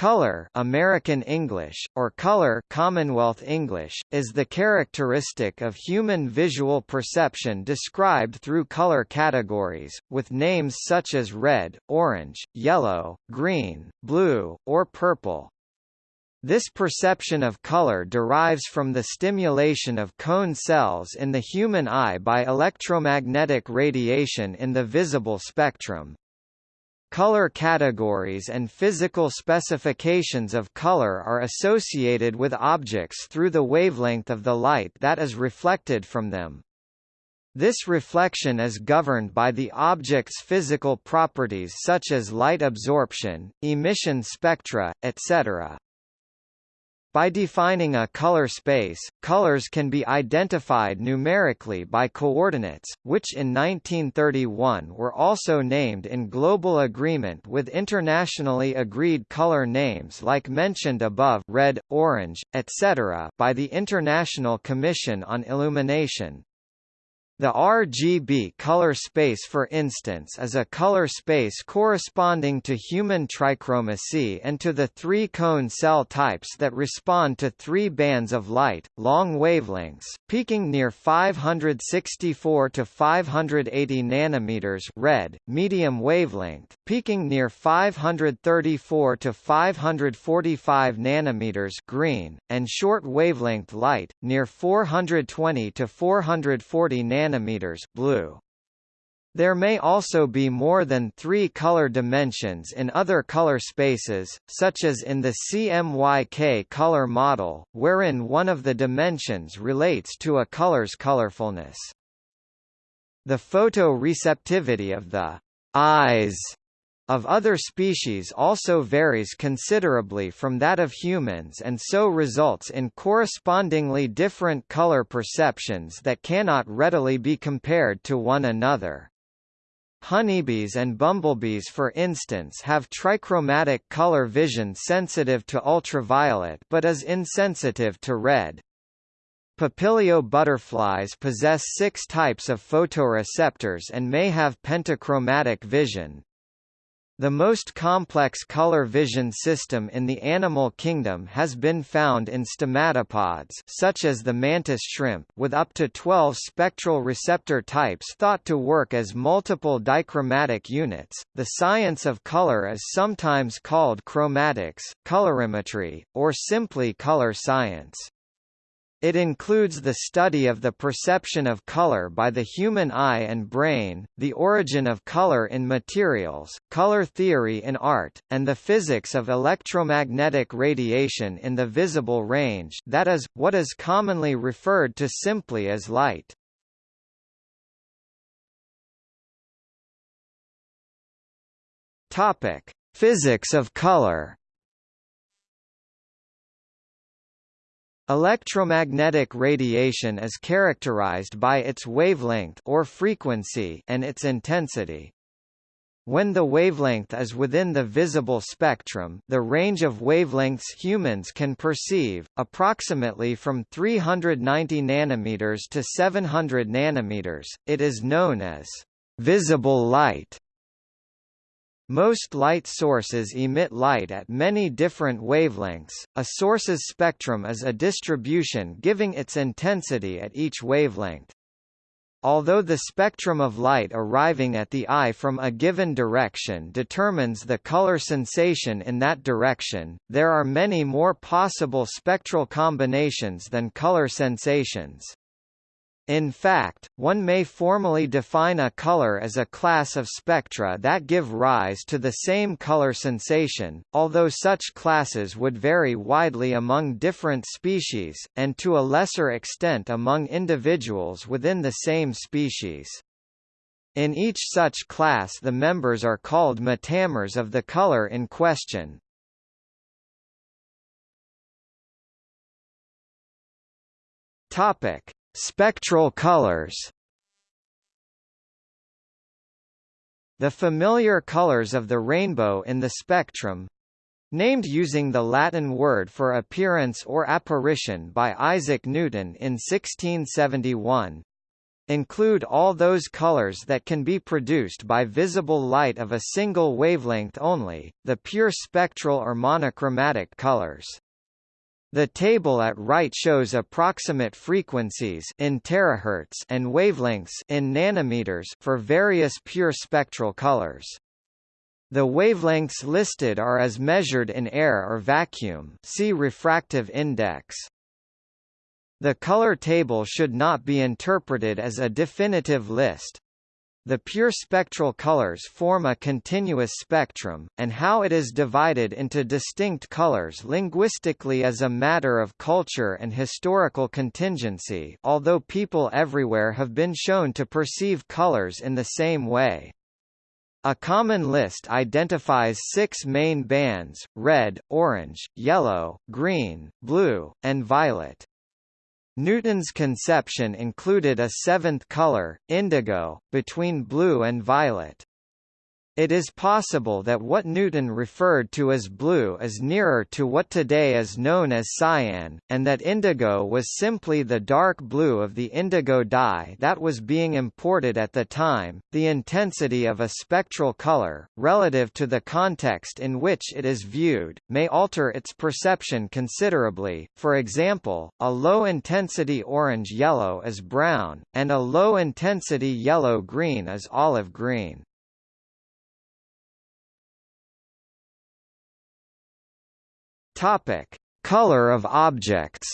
Color American English, or color Commonwealth English, is the characteristic of human visual perception described through color categories, with names such as red, orange, yellow, green, blue, or purple. This perception of color derives from the stimulation of cone cells in the human eye by electromagnetic radiation in the visible spectrum, Color categories and physical specifications of color are associated with objects through the wavelength of the light that is reflected from them. This reflection is governed by the object's physical properties such as light absorption, emission spectra, etc. By defining a color space, colors can be identified numerically by coordinates, which in 1931 were also named in global agreement with internationally agreed color names like mentioned above red, orange, etc. by the International Commission on Illumination. The RGB color space for instance is a color space corresponding to human trichromacy and to the three cone cell types that respond to three bands of light, long wavelengths, peaking near 564 to 580 nanometers red, medium wavelength, peaking near 534 to 545 nanometers green, and short wavelength light, near 420 to 440 nanometers nanometers blue. There may also be more than three color dimensions in other color spaces, such as in the CMYK color model, wherein one of the dimensions relates to a color's colorfulness. The photoreceptivity of the eyes of other species also varies considerably from that of humans and so results in correspondingly different color perceptions that cannot readily be compared to one another. Honeybees and bumblebees for instance have trichromatic color vision sensitive to ultraviolet but is insensitive to red. Papilio butterflies possess six types of photoreceptors and may have pentachromatic vision, the most complex color vision system in the animal kingdom has been found in stomatopods such as the mantis shrimp with up to 12 spectral receptor types thought to work as multiple dichromatic units. The science of color is sometimes called chromatics, colorimetry, or simply color science. It includes the study of the perception of color by the human eye and brain, the origin of color in materials, color theory in art, and the physics of electromagnetic radiation in the visible range that is, what is commonly referred to simply as light. Physics of color. Electromagnetic radiation is characterized by its wavelength or frequency and its intensity. When the wavelength is within the visible spectrum the range of wavelengths humans can perceive, approximately from 390 nanometers to 700 nanometers, it is known as visible light. Most light sources emit light at many different wavelengths. A source's spectrum is a distribution giving its intensity at each wavelength. Although the spectrum of light arriving at the eye from a given direction determines the color sensation in that direction, there are many more possible spectral combinations than color sensations. In fact, one may formally define a color as a class of spectra that give rise to the same color sensation, although such classes would vary widely among different species, and to a lesser extent among individuals within the same species. In each such class the members are called metamers of the color in question. Topic Spectral colors The familiar colors of the rainbow in the spectrum named using the Latin word for appearance or apparition by Isaac Newton in 1671 include all those colors that can be produced by visible light of a single wavelength only, the pure spectral or monochromatic colors. The table at right shows approximate frequencies in terahertz and wavelengths in nanometers for various pure spectral colors. The wavelengths listed are as measured in air or vacuum see refractive index. The color table should not be interpreted as a definitive list. The pure spectral colors form a continuous spectrum, and how it is divided into distinct colors linguistically is a matter of culture and historical contingency although people everywhere have been shown to perceive colors in the same way. A common list identifies six main bands, red, orange, yellow, green, blue, and violet. Newton's conception included a seventh color, indigo, between blue and violet. It is possible that what Newton referred to as blue is nearer to what today is known as cyan, and that indigo was simply the dark blue of the indigo dye that was being imported at the time. The intensity of a spectral color, relative to the context in which it is viewed, may alter its perception considerably. For example, a low intensity orange yellow is brown, and a low intensity yellow green is olive green. Topic: Color of objects.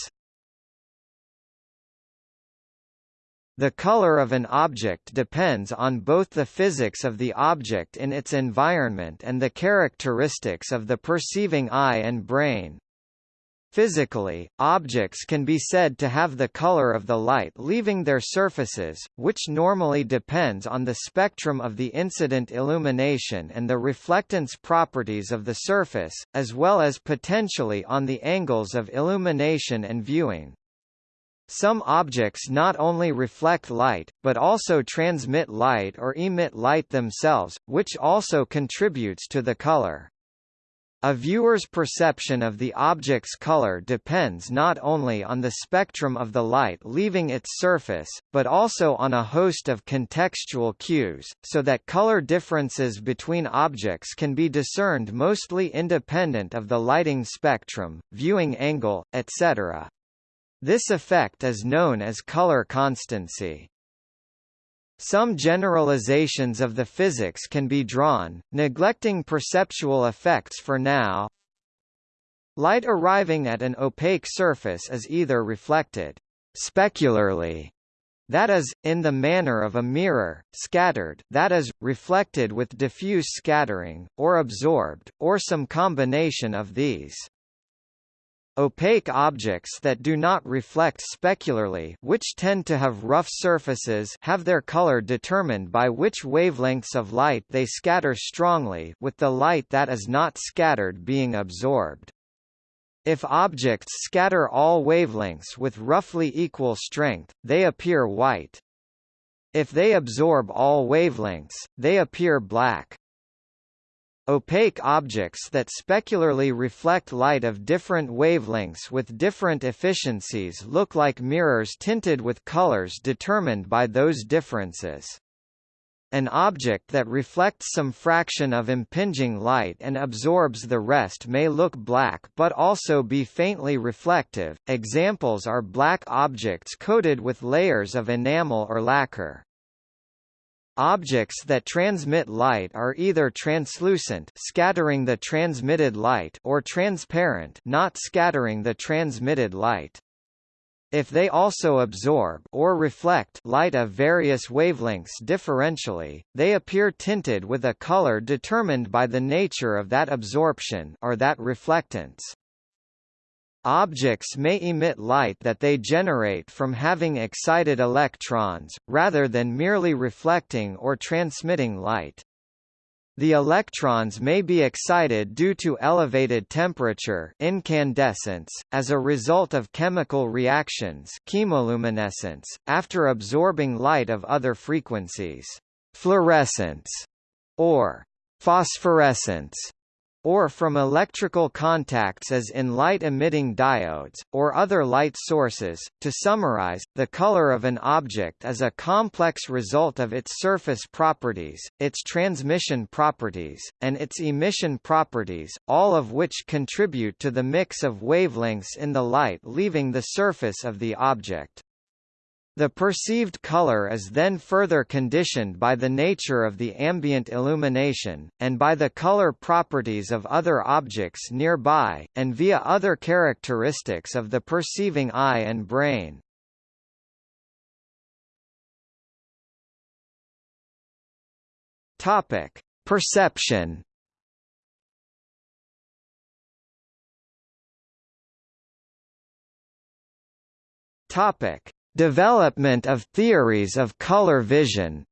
The color of an object depends on both the physics of the object in its environment and the characteristics of the perceiving eye and brain. Physically, objects can be said to have the color of the light leaving their surfaces, which normally depends on the spectrum of the incident illumination and the reflectance properties of the surface, as well as potentially on the angles of illumination and viewing. Some objects not only reflect light, but also transmit light or emit light themselves, which also contributes to the color. A viewer's perception of the object's color depends not only on the spectrum of the light leaving its surface, but also on a host of contextual cues, so that color differences between objects can be discerned mostly independent of the lighting spectrum, viewing angle, etc. This effect is known as color constancy. Some generalizations of the physics can be drawn, neglecting perceptual effects for now. Light arriving at an opaque surface is either reflected specularly that is, in the manner of a mirror, scattered that is, reflected with diffuse scattering, or absorbed, or some combination of these. Opaque objects that do not reflect specularly which tend to have rough surfaces have their color determined by which wavelengths of light they scatter strongly with the light that is not scattered being absorbed. If objects scatter all wavelengths with roughly equal strength, they appear white. If they absorb all wavelengths, they appear black. Opaque objects that specularly reflect light of different wavelengths with different efficiencies look like mirrors tinted with colors determined by those differences. An object that reflects some fraction of impinging light and absorbs the rest may look black but also be faintly reflective. Examples are black objects coated with layers of enamel or lacquer. Objects that transmit light are either translucent scattering the transmitted light or transparent not scattering the transmitted light. If they also absorb or reflect light of various wavelengths differentially, they appear tinted with a color determined by the nature of that absorption or that reflectance. Objects may emit light that they generate from having excited electrons, rather than merely reflecting or transmitting light. The electrons may be excited due to elevated temperature incandescence, as a result of chemical reactions chemoluminescence, after absorbing light of other frequencies. Fluorescence, or phosphorescence, or from electrical contacts as in light-emitting diodes, or other light sources. To summarize, the color of an object is a complex result of its surface properties, its transmission properties, and its emission properties, all of which contribute to the mix of wavelengths in the light leaving the surface of the object. The perceived color is then further conditioned by the nature of the ambient illumination, and by the color properties of other objects nearby, and via other characteristics of the perceiving eye and brain. Topic: Perception. Topic: Development of theories of color vision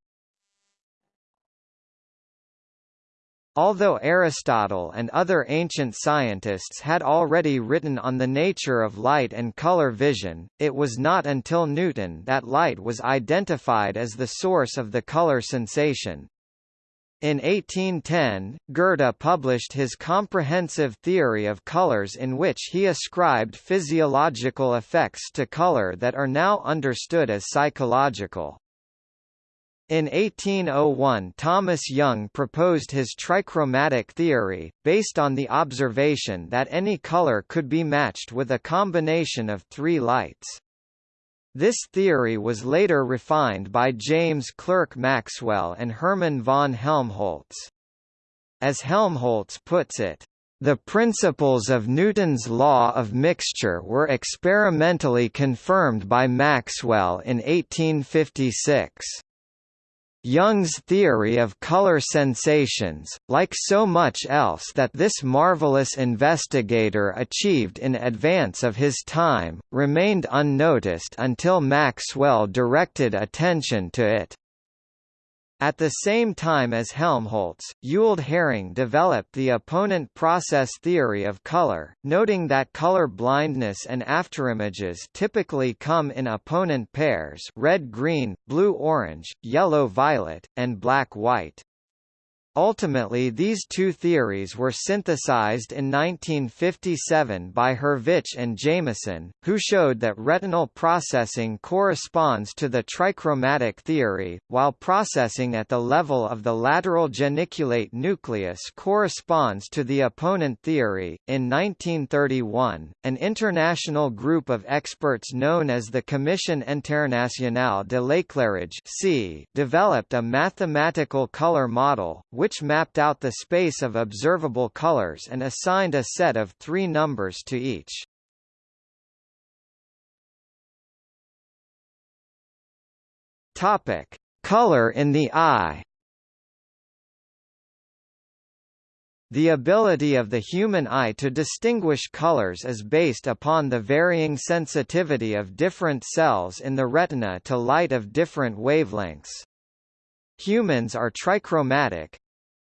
Although Aristotle and other ancient scientists had already written on the nature of light and color vision, it was not until Newton that light was identified as the source of the color sensation. In 1810, Goethe published his comprehensive theory of colors in which he ascribed physiological effects to color that are now understood as psychological. In 1801 Thomas Young proposed his trichromatic theory, based on the observation that any color could be matched with a combination of three lights. This theory was later refined by James Clerk Maxwell and Hermann von Helmholtz. As Helmholtz puts it, the principles of Newton's law of mixture were experimentally confirmed by Maxwell in 1856. Young's theory of color sensations, like so much else that this marvelous investigator achieved in advance of his time, remained unnoticed until Maxwell directed attention to it. At the same time as Helmholtz, Ewald Hering developed the opponent process theory of color, noting that color blindness and afterimages typically come in opponent pairs red-green, blue-orange, yellow-violet, and black-white. Ultimately these two theories were synthesized in 1957 by Hurvich and Jameson, who showed that retinal processing corresponds to the trichromatic theory, while processing at the level of the lateral geniculate nucleus corresponds to the opponent theory. In 1931, an international group of experts known as the Commission Internationale de l'éclairage developed a mathematical color model, which mapped out the space of observable colors and assigned a set of three numbers to each. Topic: Color in the eye. The ability of the human eye to distinguish colors is based upon the varying sensitivity of different cells in the retina to light of different wavelengths. Humans are trichromatic,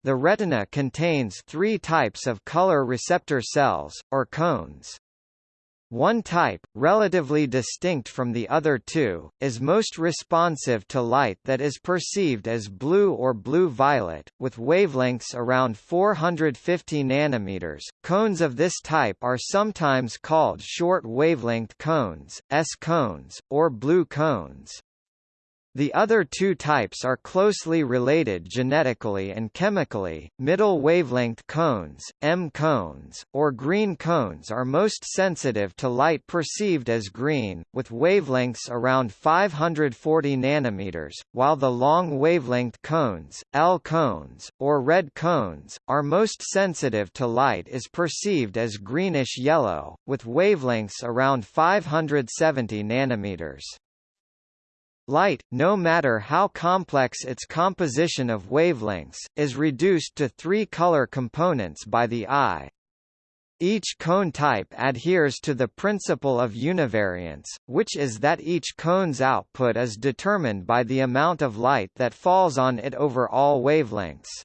the retina contains three types of color receptor cells, or cones. One type, relatively distinct from the other two, is most responsive to light that is perceived as blue or blue-violet, with wavelengths around 450 nanometers. Cones of this type are sometimes called short wavelength cones, S cones, or blue cones. The other two types are closely related genetically and chemically. Middle wavelength cones, M cones, or green cones are most sensitive to light perceived as green, with wavelengths around 540 nanometers, while the long wavelength cones, L cones, or red cones, are most sensitive to light is perceived as greenish yellow, with wavelengths around 570 nanometers. Light, no matter how complex its composition of wavelengths, is reduced to three color components by the eye. Each cone type adheres to the principle of univariance, which is that each cone's output is determined by the amount of light that falls on it over all wavelengths.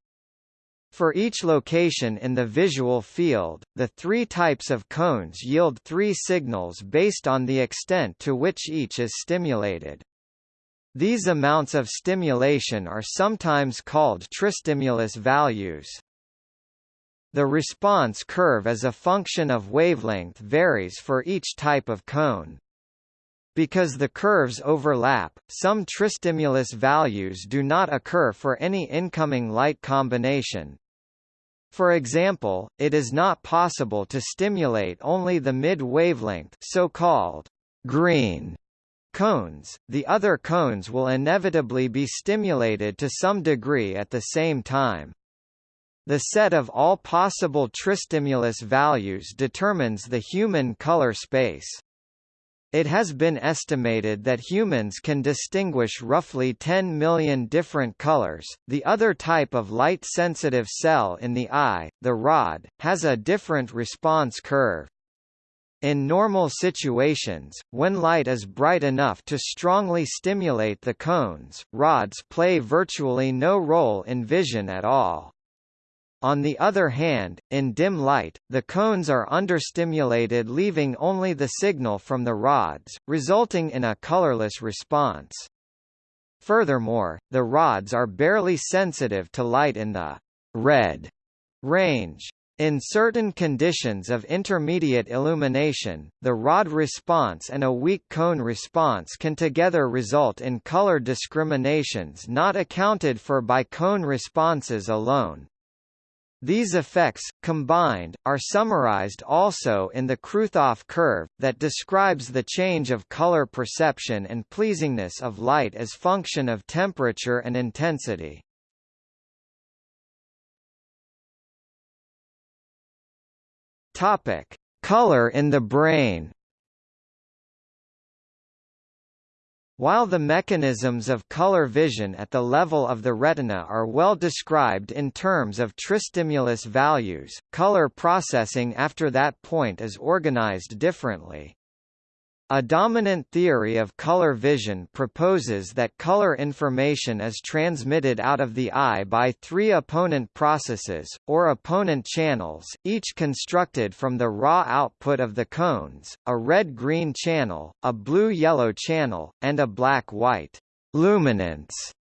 For each location in the visual field, the three types of cones yield three signals based on the extent to which each is stimulated. These amounts of stimulation are sometimes called tristimulus values. the response curve as a function of wavelength varies for each type of cone. Because the curves overlap, some tristimulus values do not occur for any incoming light combination. For example, it is not possible to stimulate only the mid-wavelength so-called green cones, the other cones will inevitably be stimulated to some degree at the same time. The set of all possible tristimulus values determines the human color space. It has been estimated that humans can distinguish roughly 10 million different colors. The other type of light sensitive cell in the eye, the rod, has a different response curve. In normal situations, when light is bright enough to strongly stimulate the cones, rods play virtually no role in vision at all. On the other hand, in dim light, the cones are understimulated leaving only the signal from the rods, resulting in a colorless response. Furthermore, the rods are barely sensitive to light in the red range. In certain conditions of intermediate illumination, the rod response and a weak cone response can together result in color discriminations not accounted for by cone responses alone. These effects, combined, are summarized also in the Kruithof curve, that describes the change of color perception and pleasingness of light as function of temperature and intensity. Topic: Color in the brain. While the mechanisms of color vision at the level of the retina are well described in terms of tristimulus values, color processing after that point is organized differently. A dominant theory of color vision proposes that color information is transmitted out of the eye by three opponent processes, or opponent channels, each constructed from the raw output of the cones, a red-green channel, a blue-yellow channel, and a black-white luminance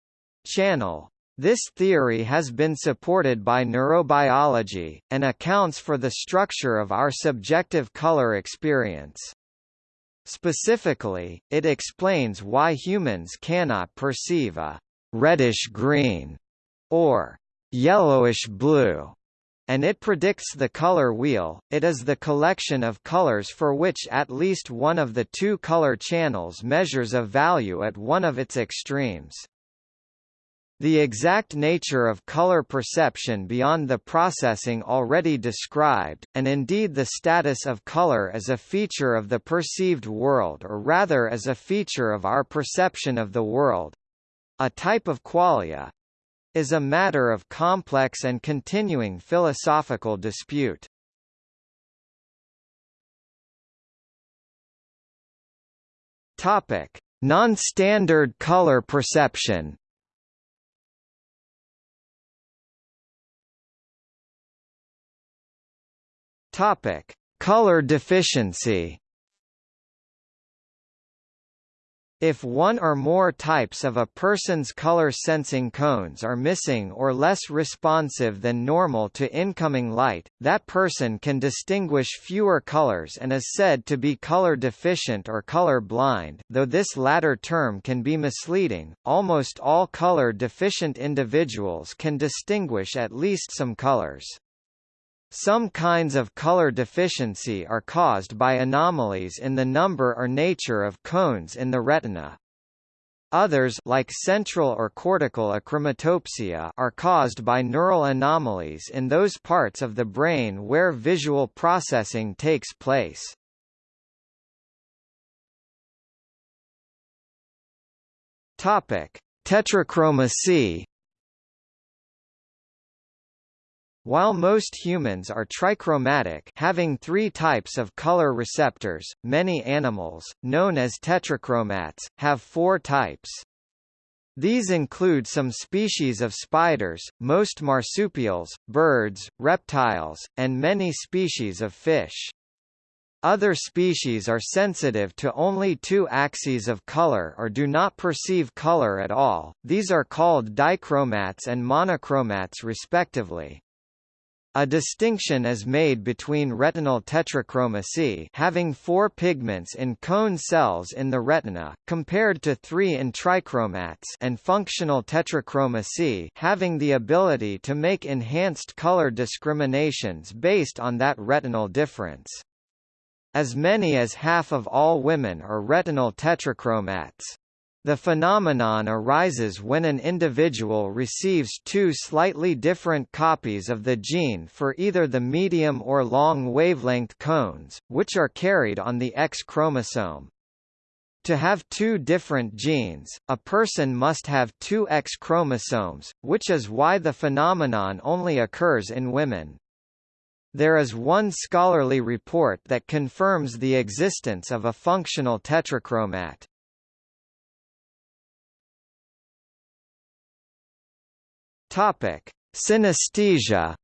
channel. This theory has been supported by neurobiology, and accounts for the structure of our subjective color experience. Specifically, it explains why humans cannot perceive a reddish-green or yellowish-blue and it predicts the color wheel. It is the collection of colors for which at least one of the two color channels measures a value at one of its extremes. The exact nature of color perception beyond the processing already described, and indeed the status of color as a feature of the perceived world or rather as a feature of our perception of the world—a type of qualia, is a matter of complex and continuing philosophical dispute. Topic: Non-standard color perception Topic: Color deficiency. If one or more types of a person's color sensing cones are missing or less responsive than normal to incoming light, that person can distinguish fewer colors and is said to be color deficient or color blind though this latter term can be misleading, almost all color deficient individuals can distinguish at least some colors. Some kinds of color deficiency are caused by anomalies in the number or nature of cones in the retina. Others like central or cortical achromatopsia are caused by neural anomalies in those parts of the brain where visual processing takes place. Topic: Tetrachromacy While most humans are trichromatic having three types of color receptors, many animals, known as tetrachromats, have four types. These include some species of spiders, most marsupials, birds, reptiles, and many species of fish. Other species are sensitive to only two axes of color or do not perceive color at all, these are called dichromats and monochromats respectively. A distinction is made between retinal tetrachromacy having four pigments in cone cells in the retina, compared to three in trichromats and functional tetrachromacy having the ability to make enhanced color discriminations based on that retinal difference. As many as half of all women are retinal tetrachromats. The phenomenon arises when an individual receives two slightly different copies of the gene for either the medium or long wavelength cones, which are carried on the X chromosome. To have two different genes, a person must have two X chromosomes, which is why the phenomenon only occurs in women. There is one scholarly report that confirms the existence of a functional tetrachromat. Topic: Synesthesia.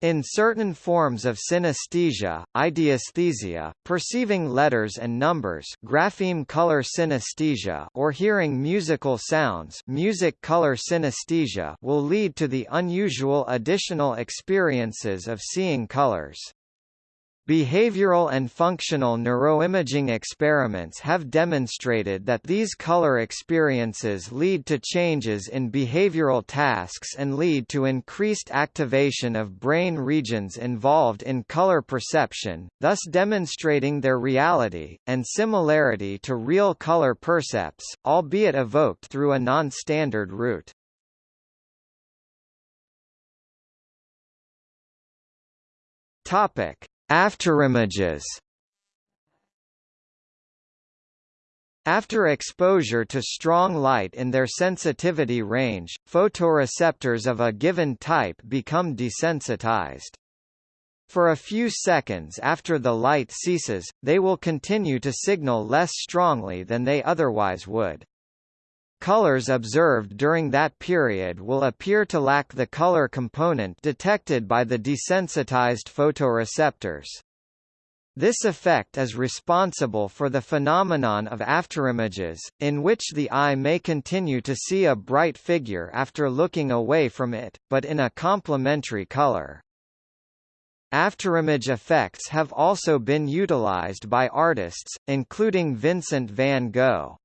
In certain forms of synesthesia, ideesthesia, perceiving letters and numbers grapheme color synesthesia or hearing musical sounds music color synesthesia will lead to the unusual additional experiences of seeing colors. Behavioral and functional neuroimaging experiments have demonstrated that these color experiences lead to changes in behavioral tasks and lead to increased activation of brain regions involved in color perception, thus demonstrating their reality, and similarity to real color percepts, albeit evoked through a non-standard route. Topic Afterimages After exposure to strong light in their sensitivity range, photoreceptors of a given type become desensitized. For a few seconds after the light ceases, they will continue to signal less strongly than they otherwise would. Colors observed during that period will appear to lack the color component detected by the desensitized photoreceptors. This effect is responsible for the phenomenon of afterimages, in which the eye may continue to see a bright figure after looking away from it, but in a complementary color. Afterimage effects have also been utilized by artists, including Vincent van Gogh.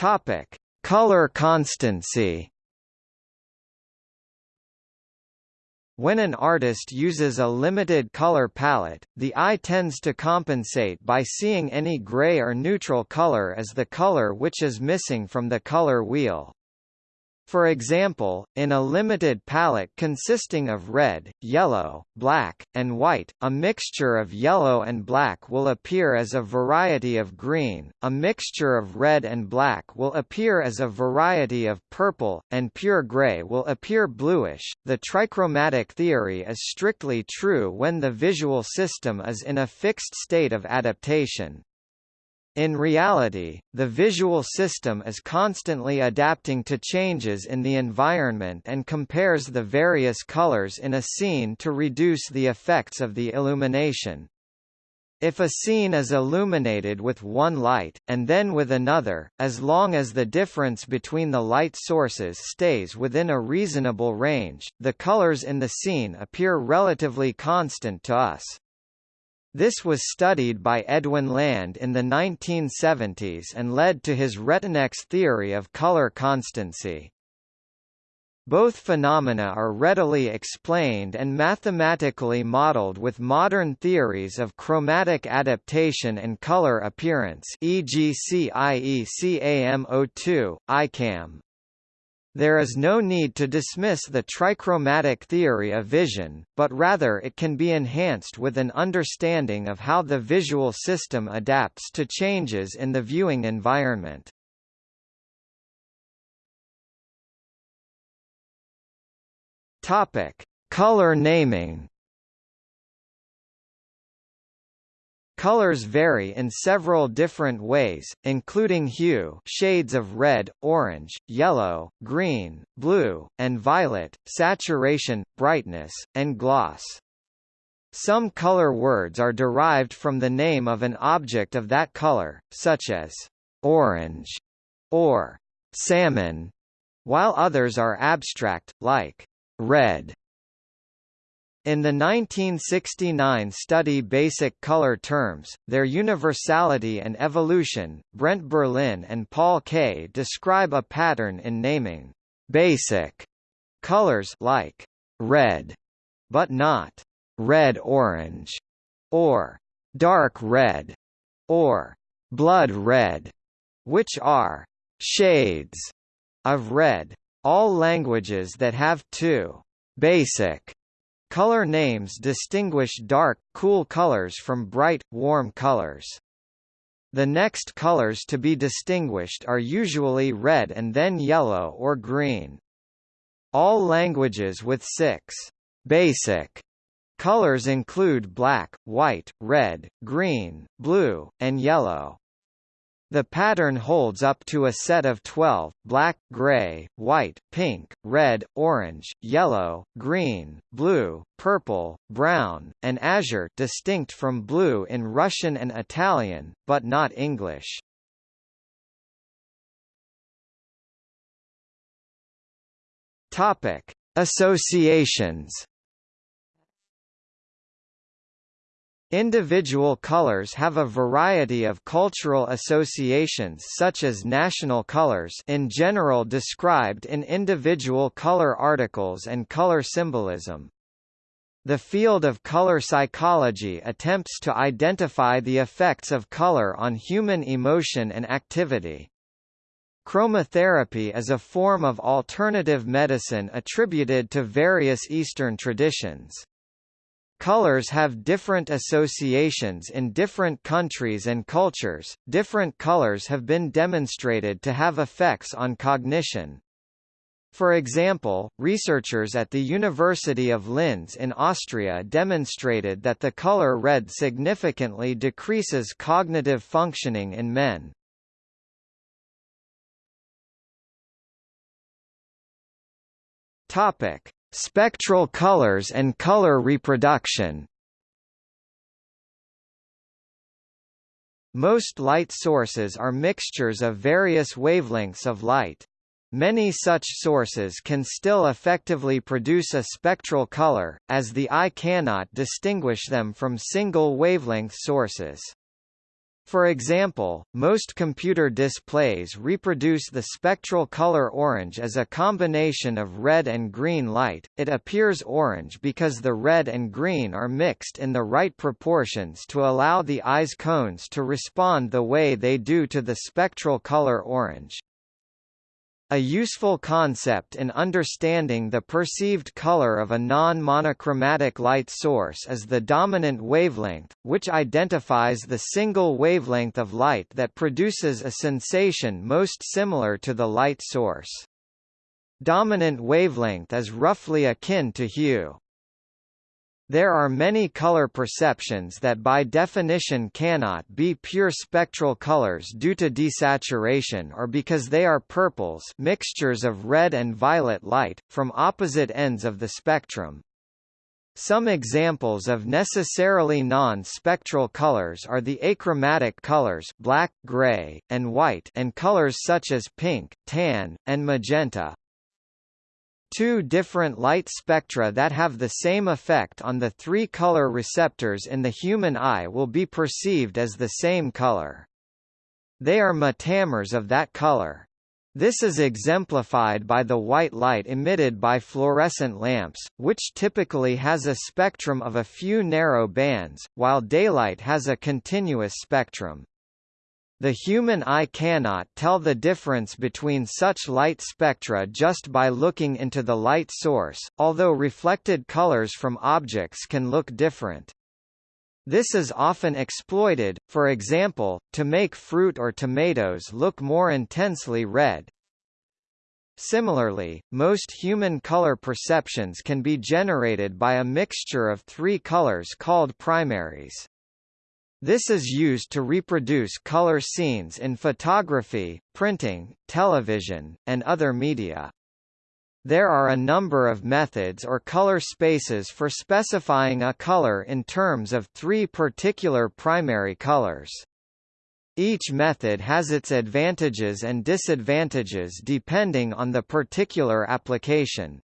Topic: Color constancy. When an artist uses a limited color palette, the eye tends to compensate by seeing any gray or neutral color as the color which is missing from the color wheel. For example, in a limited palette consisting of red, yellow, black, and white, a mixture of yellow and black will appear as a variety of green, a mixture of red and black will appear as a variety of purple, and pure gray will appear bluish. The trichromatic theory is strictly true when the visual system is in a fixed state of adaptation, in reality, the visual system is constantly adapting to changes in the environment and compares the various colors in a scene to reduce the effects of the illumination. If a scene is illuminated with one light, and then with another, as long as the difference between the light sources stays within a reasonable range, the colors in the scene appear relatively constant to us. This was studied by Edwin Land in the 1970s and led to his Retinex theory of color constancy. Both phenomena are readily explained and mathematically modeled with modern theories of chromatic adaptation and color appearance e.g. CIECAM02, ICAM. There is no need to dismiss the trichromatic theory of vision, but rather it can be enhanced with an understanding of how the visual system adapts to changes in the viewing environment. Topic: Color naming. Colors vary in several different ways, including hue shades of red, orange, yellow, green, blue, and violet, saturation, brightness, and gloss. Some color words are derived from the name of an object of that color, such as orange or salmon, while others are abstract, like red. In the 1969 study Basic Color Terms, Their Universality and Evolution, Brent Berlin and Paul Kay describe a pattern in naming basic colors like red, but not red-orange, or dark red, or blood red, which are shades of red. All languages that have two basic Color names distinguish dark, cool colors from bright, warm colors. The next colors to be distinguished are usually red and then yellow or green. All languages with six basic colors include black, white, red, green, blue, and yellow. The pattern holds up to a set of 12, black, gray, white, pink, red, orange, yellow, green, blue, purple, brown, and azure distinct from blue in Russian and Italian, but not English. Topic. Associations Individual colors have a variety of cultural associations such as national colors in general described in individual color articles and color symbolism. The field of color psychology attempts to identify the effects of color on human emotion and activity. Chromotherapy is a form of alternative medicine attributed to various Eastern traditions. Colors have different associations in different countries and cultures. Different colors have been demonstrated to have effects on cognition. For example, researchers at the University of Linz in Austria demonstrated that the color red significantly decreases cognitive functioning in men. Topic: Spectral colors and color reproduction Most light sources are mixtures of various wavelengths of light. Many such sources can still effectively produce a spectral color, as the eye cannot distinguish them from single wavelength sources. For example, most computer displays reproduce the spectral color orange as a combination of red and green light. It appears orange because the red and green are mixed in the right proportions to allow the eye's cones to respond the way they do to the spectral color orange. A useful concept in understanding the perceived color of a non-monochromatic light source is the dominant wavelength, which identifies the single wavelength of light that produces a sensation most similar to the light source. Dominant wavelength is roughly akin to hue. There are many color perceptions that by definition cannot be pure spectral colors due to desaturation or because they are purples mixtures of red and violet light, from opposite ends of the spectrum. Some examples of necessarily non-spectral colors are the achromatic colors black, gray, and white and colors such as pink, tan, and magenta. Two different light spectra that have the same effect on the three color receptors in the human eye will be perceived as the same color. They are metamers of that color. This is exemplified by the white light emitted by fluorescent lamps, which typically has a spectrum of a few narrow bands, while daylight has a continuous spectrum. The human eye cannot tell the difference between such light spectra just by looking into the light source, although reflected colors from objects can look different. This is often exploited, for example, to make fruit or tomatoes look more intensely red. Similarly, most human color perceptions can be generated by a mixture of three colors called primaries. This is used to reproduce color scenes in photography, printing, television, and other media. There are a number of methods or color spaces for specifying a color in terms of three particular primary colors. Each method has its advantages and disadvantages depending on the particular application.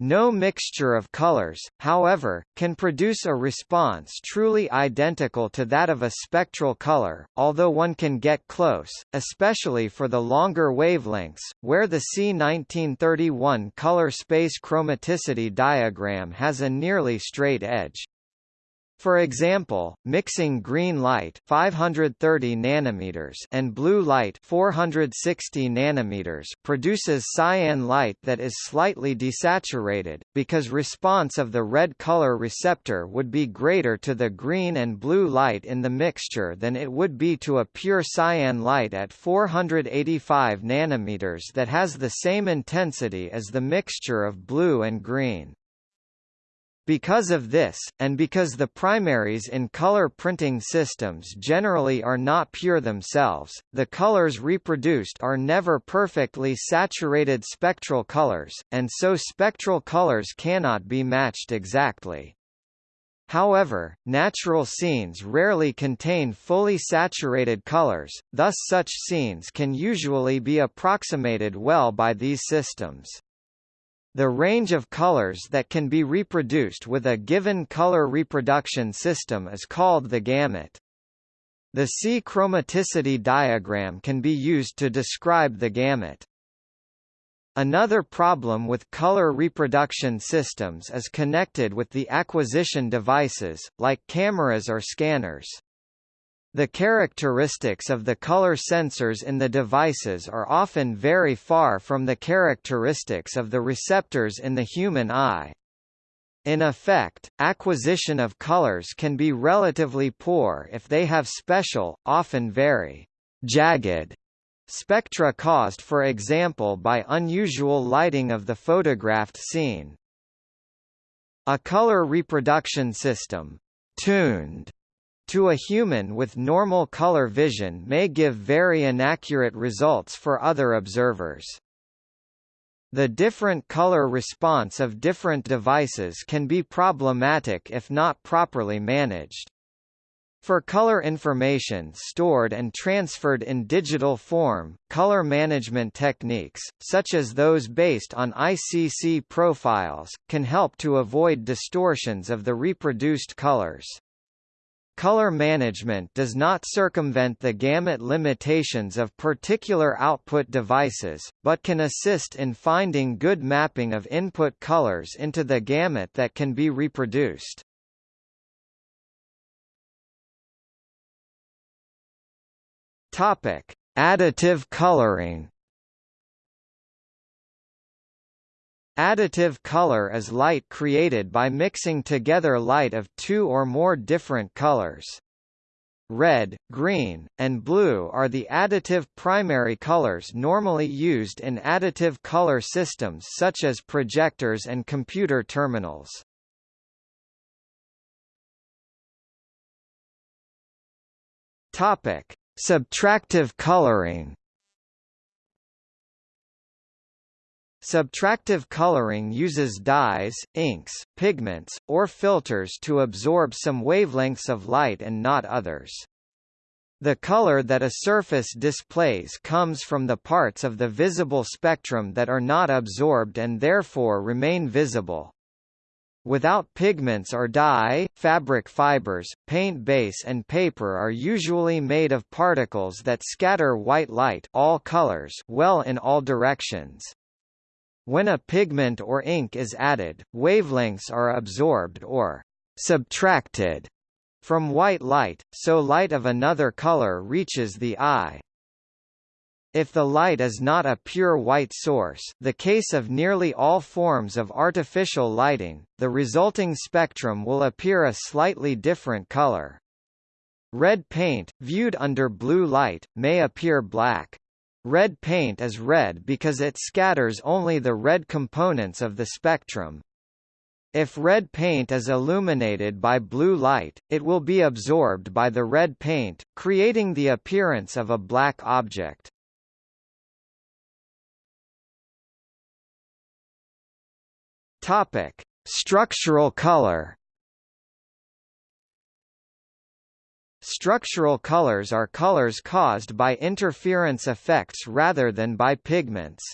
No mixture of colors, however, can produce a response truly identical to that of a spectral color, although one can get close, especially for the longer wavelengths, where the C1931 color space chromaticity diagram has a nearly straight edge. For example, mixing green light 530 nanometers and blue light 460 nanometers produces cyan light that is slightly desaturated, because response of the red color receptor would be greater to the green and blue light in the mixture than it would be to a pure cyan light at 485 nanometers that has the same intensity as the mixture of blue and green. Because of this, and because the primaries in color printing systems generally are not pure themselves, the colors reproduced are never perfectly saturated spectral colors, and so spectral colors cannot be matched exactly. However, natural scenes rarely contain fully saturated colors, thus such scenes can usually be approximated well by these systems. The range of colors that can be reproduced with a given color reproduction system is called the gamut. The C chromaticity diagram can be used to describe the gamut. Another problem with color reproduction systems is connected with the acquisition devices, like cameras or scanners. The characteristics of the color sensors in the devices are often very far from the characteristics of the receptors in the human eye. In effect, acquisition of colors can be relatively poor if they have special, often very jagged spectra caused for example by unusual lighting of the photographed scene. A color reproduction system tuned to a human with normal color vision may give very inaccurate results for other observers. The different color response of different devices can be problematic if not properly managed. For color information stored and transferred in digital form, color management techniques, such as those based on ICC profiles, can help to avoid distortions of the reproduced colors. Color management does not circumvent the gamut limitations of particular output devices, but can assist in finding good mapping of input colors into the gamut that can be reproduced. Topic: Additive coloring. Additive color is light created by mixing together light of two or more different colors. Red, green, and blue are the additive primary colors normally used in additive color systems such as projectors and computer terminals. Topic: Subtractive coloring Subtractive coloring uses dyes, inks, pigments, or filters to absorb some wavelengths of light and not others. The color that a surface displays comes from the parts of the visible spectrum that are not absorbed and therefore remain visible. Without pigments or dye, fabric fibers, paint base and paper are usually made of particles that scatter white light all colors well in all directions. When a pigment or ink is added, wavelengths are absorbed or subtracted from white light, so light of another color reaches the eye. If the light is not a pure white source the case of nearly all forms of artificial lighting, the resulting spectrum will appear a slightly different color. Red paint, viewed under blue light, may appear black. Red paint is red because it scatters only the red components of the spectrum. If red paint is illuminated by blue light, it will be absorbed by the red paint, creating the appearance of a black object. Topic: Structural color Structural colors are colors caused by interference effects rather than by pigments.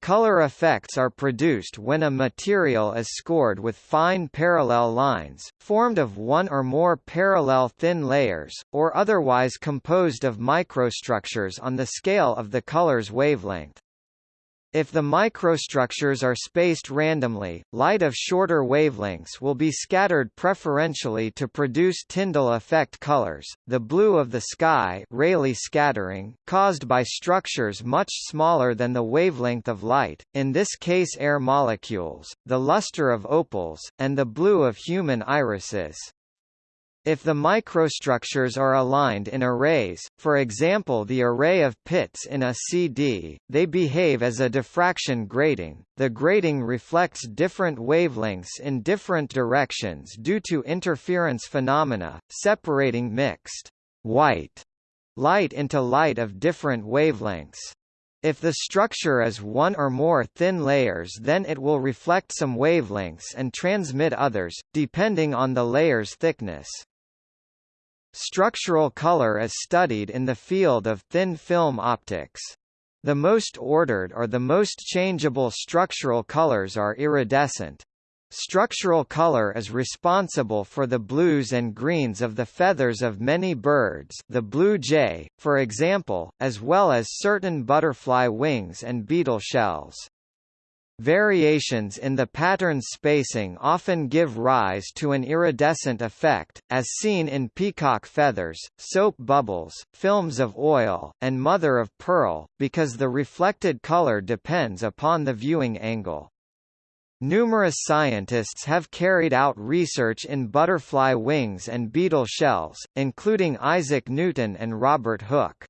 Color effects are produced when a material is scored with fine parallel lines, formed of one or more parallel thin layers, or otherwise composed of microstructures on the scale of the color's wavelength. If the microstructures are spaced randomly, light of shorter wavelengths will be scattered preferentially to produce Tyndall effect colors, the blue of the sky Rayleigh scattering, caused by structures much smaller than the wavelength of light, in this case air molecules, the luster of opals, and the blue of human irises. If the microstructures are aligned in arrays, for example the array of pits in a CD, they behave as a diffraction grating. The grating reflects different wavelengths in different directions due to interference phenomena, separating mixed white light into light of different wavelengths. If the structure is one or more thin layers then it will reflect some wavelengths and transmit others, depending on the layer's thickness. Structural color is studied in the field of thin film optics. The most ordered or the most changeable structural colors are iridescent. Structural color is responsible for the blues and greens of the feathers of many birds the blue jay, for example, as well as certain butterfly wings and beetle shells. Variations in the pattern spacing often give rise to an iridescent effect, as seen in peacock feathers, soap bubbles, films of oil, and mother of pearl, because the reflected color depends upon the viewing angle. Numerous scientists have carried out research in butterfly wings and beetle shells, including Isaac Newton and Robert Hooke.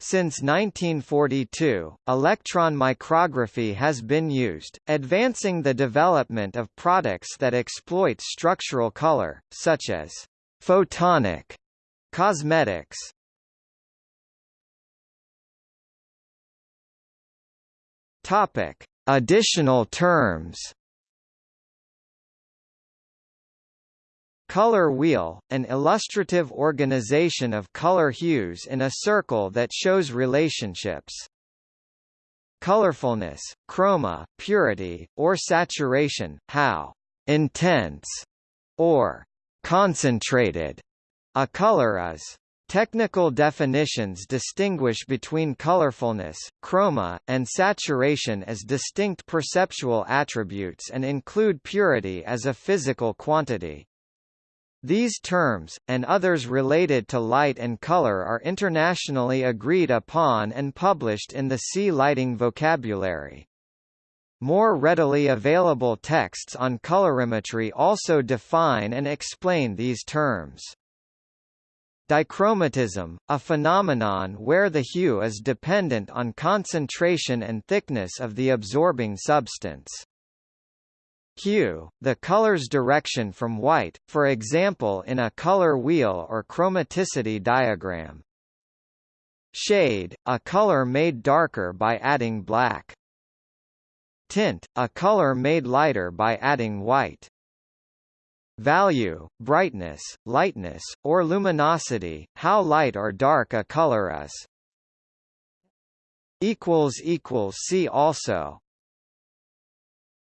Since 1942, electron micrography has been used, advancing the development of products that exploit structural color, such as photonic cosmetics. Topic: Additional terms Color wheel, an illustrative organization of color hues in a circle that shows relationships. Colorfulness, chroma, purity, or saturation, how intense or concentrated a color is. Technical definitions distinguish between colorfulness, chroma, and saturation as distinct perceptual attributes and include purity as a physical quantity. These terms, and others related to light and color are internationally agreed upon and published in the C lighting vocabulary. More readily available texts on colorimetry also define and explain these terms. Dichromatism, a phenomenon where the hue is dependent on concentration and thickness of the absorbing substance. Hue, the color's direction from white, for example in a color wheel or chromaticity diagram. Shade, a color made darker by adding black. Tint, a color made lighter by adding white. Value, brightness, lightness, or luminosity, how light or dark a color is. See also